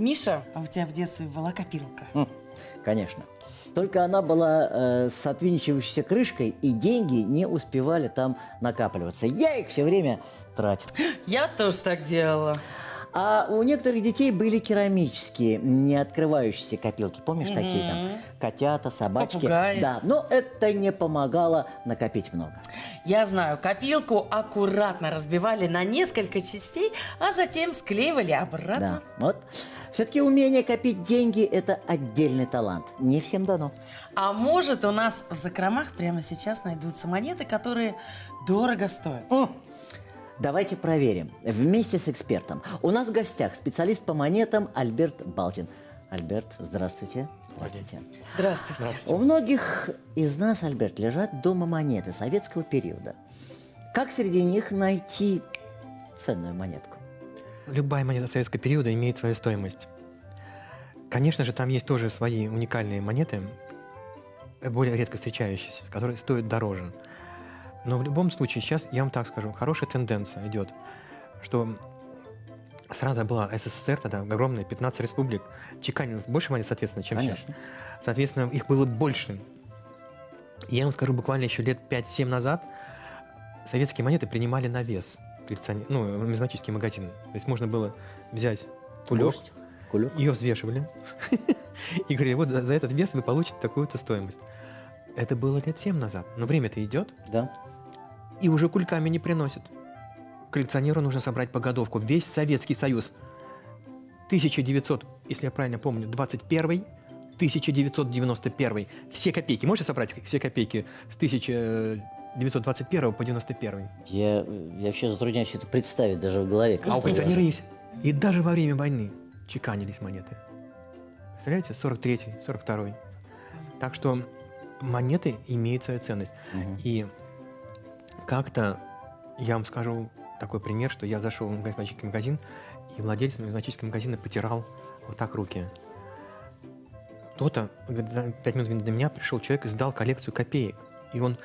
Миша, а у тебя в детстве была копилка? Конечно. Только она была э, с отвинчивающейся крышкой, и деньги не успевали там накапливаться. Я их все время тратил. Я тоже так делала. А у некоторых детей были керамические, не открывающиеся копилки. Помнишь такие там? Котята, собачки. Попугаи. Да, но это не помогало накопить много. Я знаю, копилку аккуратно разбивали на несколько частей, а затем склеивали обратно. Да, вот. Все-таки умение копить деньги – это отдельный талант. Не всем дано. А может, у нас в закромах прямо сейчас найдутся монеты, которые дорого стоят? М. Давайте проверим. Вместе с экспертом. У нас в гостях специалист по монетам Альберт Балтин. Альберт, здравствуйте. Здравствуйте. Здравствуйте. У многих из нас, Альберт, лежат дома монеты советского периода. Как среди них найти ценную монетку? Любая монета советского периода имеет свою стоимость. Конечно же, там есть тоже свои уникальные монеты, более редко встречающиеся, которые стоят дороже. Но в любом случае, сейчас я вам так скажу, хорошая тенденция идет, что страна была СССР, тогда огромная, 15 республик, чеканилось больше монет, соответственно, чем сейчас. Конечно. Соответственно, их было больше. И я вам скажу, буквально еще лет 5-7 назад советские монеты принимали на вес коллекционер, ну, нумизматические магазины. То есть можно было взять кулек, кулек. ее взвешивали и говорили, вот за, за этот вес вы получите такую-то стоимость. Это было лет 7 назад, но время-то идет, Да. и уже кульками не приносят. Коллекционеру нужно собрать погодовку. Весь Советский Союз. 1900, если я правильно помню, 21 1991. Все копейки. Можете собрать все копейки с 1921 по 91? Я, я вообще затрудняюсь это представить даже в голове. А у коллекционера есть. И даже во время войны чеканились монеты. Представляете? 43-й, 42-й. Так что монеты имеют свою ценность. Мгм. И как-то я вам скажу такой пример, что я зашел в нумизматический магазин, и владелец нумизматического магазина потирал вот так руки. Кто-то, пять минут до меня пришел человек и сдал коллекцию копеек. И он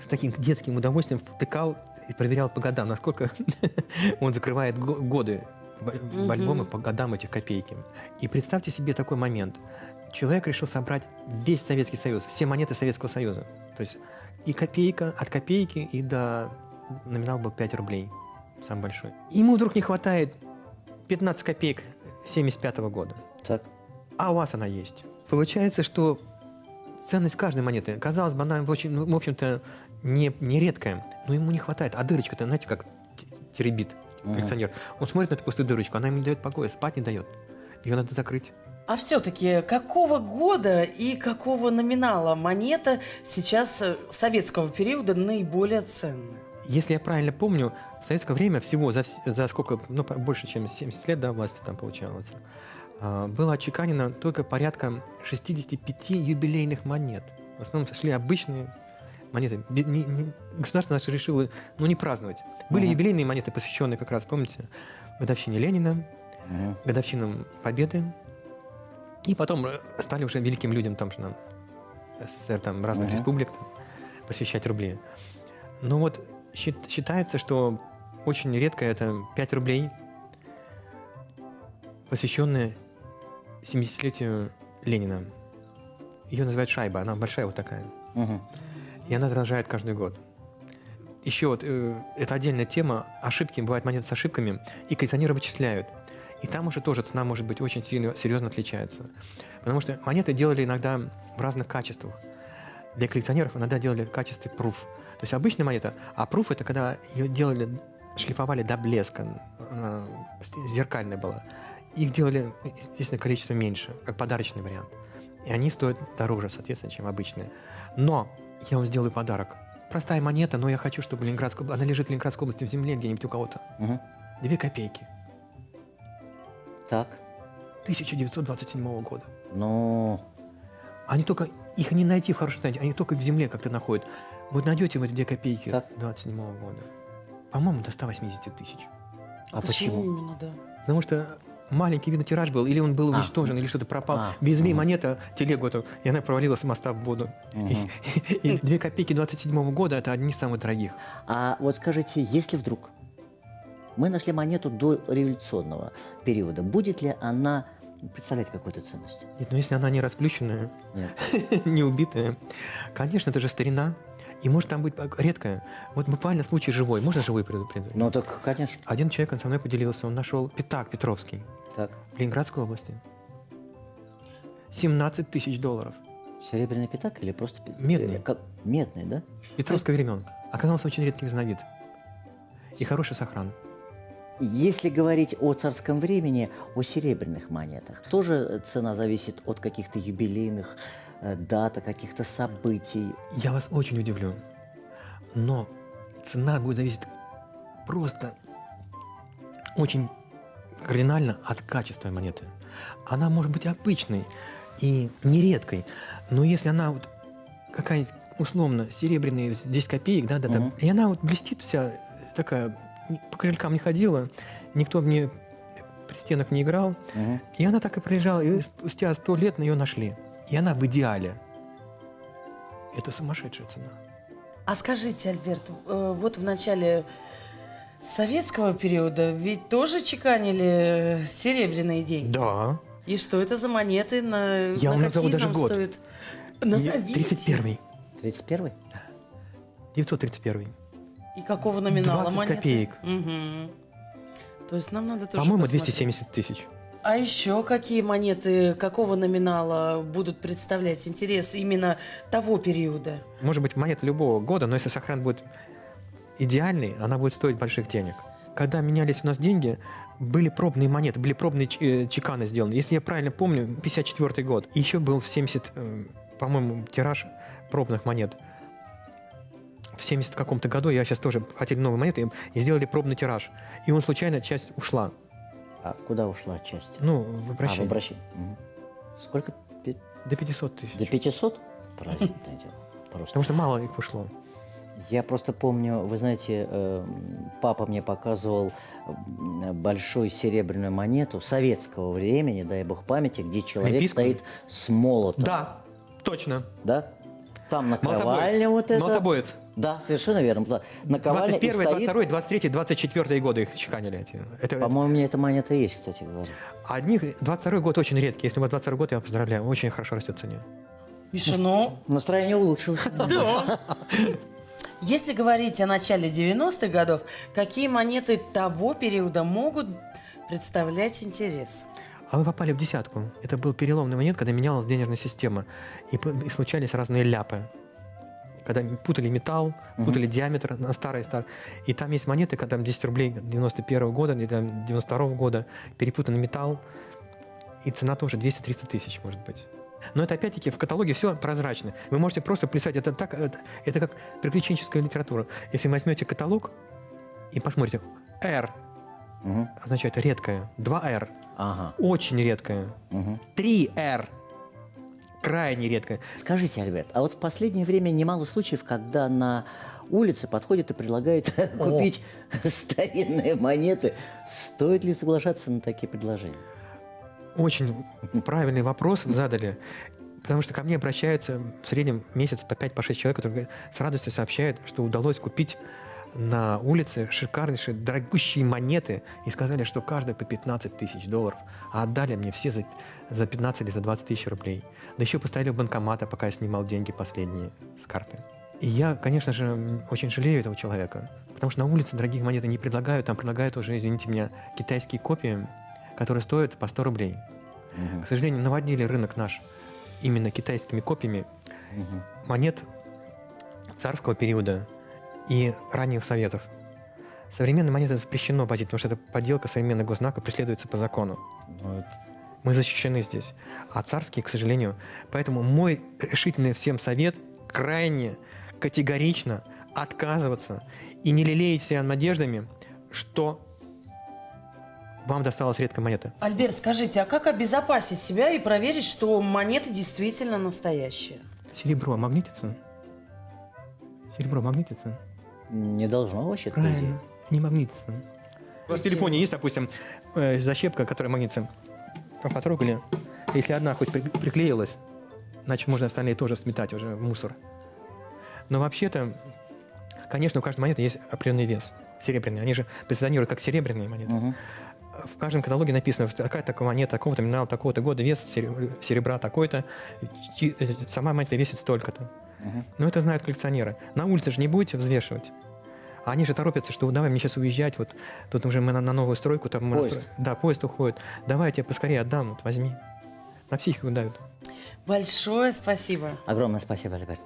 с таким детским удовольствием втыкал и проверял по годам, насколько он закрывает го- годы в альбомы по годам этих копейки. И представьте себе такой момент. Человек решил собрать весь Советский Союз, все монеты Советского Союза. То есть и копейка, от копейки и до... Номинал был 5 рублей, самый большой. Ему вдруг не хватает 15 копеек 75 года, Так. а у вас она есть. Получается, что ценность каждой монеты, казалось бы, она очень, в общем-то, не, не редкая, но ему не хватает. А дырочка-то, знаете, как теребит коллекционер. Он смотрит на эту пустую дырочку, она ему не дает покоя, спать не дает. Ее надо закрыть. А все-таки какого года и какого номинала монета сейчас э, советского периода наиболее ценная? Если я правильно помню, в советское время всего за, за сколько, ну, больше, чем 70 лет, да, власти там получалось, а, было отчеканено только порядка 65 юбилейных монет. В основном шли обычные монеты. Бе- не- не- государство наше решило, ну, не праздновать. Были Мгм. юбилейные монеты, посвященные как раз, помните, годовщине Ленина, Мгм. годовщинам Победы. И потом э, стали уже великим людям, там же нам, СССР, там, разных Мгм. республик, там, посвящать рубли. Но вот счит- считается, что очень редко это 5 рублей, посвященные 70-летию Ленина. Ее называют шайба, она большая вот такая. Мгм. И она дорожает каждый год. Еще вот, э, это отдельная тема, ошибки, бывают монеты с ошибками, и коллекционеры вычисляют. И там уже тоже цена может быть очень сильно, серьезно отличается. Потому что монеты делали иногда в разных качествах. Для коллекционеров иногда делали в качестве пруф. То есть обычная монета, а пруф это когда ее делали, шлифовали до блеска, она зеркальная была. Их делали, естественно, количество меньше, как подарочный вариант. И они стоят дороже, соответственно, чем обычные. Но я вам сделаю подарок. Простая монета, но я хочу, чтобы Ленинградская, она лежит в Ленинградской области в земле где-нибудь у кого-то. Мгм. Две копейки. Так. 1927 года. Ну, Они только, их не найти в хорошем состоянии, они только в земле как-то находят. Вот найдете вы эти две копейки Так. 27 года. По-моему, до 180 тысяч. а почему? именно, да? Потому что маленький, видно, тираж был, или он был А. уничтожен, или что-то пропал. А. Везли Мгм. монета, телегу эту, и она провалилась с моста в воду. Мгм. И две копейки 27 года – это одни из самых дорогих. А вот скажите, если вдруг мы нашли монету до революционного периода, будет ли она представляет какую-то ценность? Нет, но если она не расплющенная, Нет. не убитая, конечно, это же старина. И может там быть редкая. Вот буквально случай живой. Можно живой предупредить? Ну так, конечно. Один человек он со мной поделился, он нашел пятак Петровский Так. в Ленинградской области. 17 тысяч долларов. Серебряный пятак или просто... Медный. как- Медный, да? Петровского времен. Оказался очень редкий разновид. И хороший сохран. Если говорить о царском времени, о серебряных монетах, тоже цена зависит от каких-то юбилейных э, дат, каких-то событий. Я вас очень удивлю. Но цена будет зависеть просто очень кардинально от качества монеты. Она может быть обычной и нередкой, но если она вот какая-нибудь условно серебряная 10 копеек, да, да, да, Мгм. и она вот блестит вся такая, по кошелькам не ходила, никто в ней при стенах не играл, Мгм. и она так и пролежала, и спустя сто лет на ее нашли. И она в идеале. Это сумасшедшая цена. А скажите, Альберт, э, вот в начале советского периода ведь тоже чеканили серебряные деньги. Да. И что это за монеты? На, Я на вам назову какие даже год. стоят? Назовите. 31 31-й? 931 И какого номинала 20 монеты? копеек. Мгм. То есть нам надо тоже По-моему, посмотреть. 270 тысяч. А еще какие монеты, какого номинала будут представлять интерес именно того периода? Может быть, монета любого года, но если сохран будет идеальный, она будет стоить больших денег. Когда менялись у нас деньги, были пробные монеты, были пробные э, чеканы сделаны. Если я правильно помню, 54 год. И еще был в 70, э, по-моему, тираж пробных монет. В 70 каком-то году я сейчас тоже хотели новые монеты и сделали пробный тираж. И он случайно часть ушла. А куда ушла часть? Ну, в А, в обращение. обращение. Мгм. Сколько? Пи- До 500 тысяч. До 500? Праздничное дело. Просто. Потому что мало их ушло. Я просто помню, вы знаете, э, папа мне показывал м, большую серебряную монету советского времени, дай бог памяти, где человек Олимпийскую? стоит с молотом. Да, точно. Да? Там на Молотобоец. ковальне вот это. Молотобоец. Да, совершенно верно. Да. На ковальне и 21, стоит... 22, 23, 24 годы их чеканили эти. Это По-моему, у меня эта монета есть, кстати говоря. одних 22 год очень редкий. Если у вас 22 год, я вас поздравляю, очень хорошо растет в цене. Миша, ну, Настроение улучшилось. да. Если говорить о начале 90-х годов, какие монеты того периода могут представлять интерес? А вы попали в десятку. Это был переломный момент, когда менялась денежная система. И, и случались разные ляпы. Когда путали металл, путали диаметр на старый стар. И там есть монеты, когда там 10 рублей 91 года, или там 92 года, перепутанный металл. И цена тоже 200-300 тысяч, может быть. Но это опять-таки в каталоге все прозрачно. Вы можете просто писать, это так, это, это как приключенческая литература. Если возьмете каталог и посмотрите, R Мгм. означает редкое, 2R Ага. очень редкое, мгм. 3R крайне редкое. Скажите, Альберт, а вот в последнее время немало случаев, когда на улице подходят и предлагают купить старинные монеты. Стоит ли соглашаться на такие предложения? Очень правильный вопрос задали. Потому что ко мне обращаются в среднем месяц по 5-6 по человек, которые с радостью сообщают, что удалось купить на улице шикарнейшие, дорогущие монеты и сказали, что каждая по 15 тысяч долларов, а отдали мне все за, за 15 или за 20 тысяч рублей. Да еще поставили у банкомата, пока я снимал деньги последние с карты. И я, конечно же, очень жалею этого человека, потому что на улице дорогих монет не предлагают, там предлагают уже, извините меня, китайские копии, которые стоят по 100 рублей. Мгм. К сожалению, наводнили рынок наш именно китайскими копиями Мгм. монет царского периода и ранних советов. Современные монеты запрещено возить, потому что это подделка современных госзнаков преследуется по закону. Ну, это- Мы защищены здесь. А царские, к сожалению. Поэтому мой решительный всем совет крайне категорично отказываться и не лелеять себя надеждами, что вам досталась редкая монета. Альберт, скажите, а как обезопасить себя и проверить, что монеты действительно настоящие? Серебро магнитится? Серебро магнитится? Не должно вообще. Правильно. Не магнитится. У вас в телефоне есть, допустим, э, защепка, которая магнитится. Потрогали. Если одна хоть при- приклеилась, значит, можно остальные тоже сметать уже в мусор. Но вообще-то, конечно, у каждой монеты есть определенный вес. Серебряные. Они же позиционируют как серебряные монеты. Мгм. в каждом каталоге написано, что такая такая монета, такого-то минерала, такого-то года, вес сере- серебра такой-то, э, сама монета весит столько-то. Но это знают коллекционеры. На улице же не будете взвешивать. А они же торопятся, что давай мне сейчас уезжать, вот тут уже мы на, на новую стройку, там мы Поезд. настро- Да, поезд уходит. Давай я тебе поскорее отдам, вот возьми. На психику давят. Большое спасибо. Огромное спасибо, Альберт.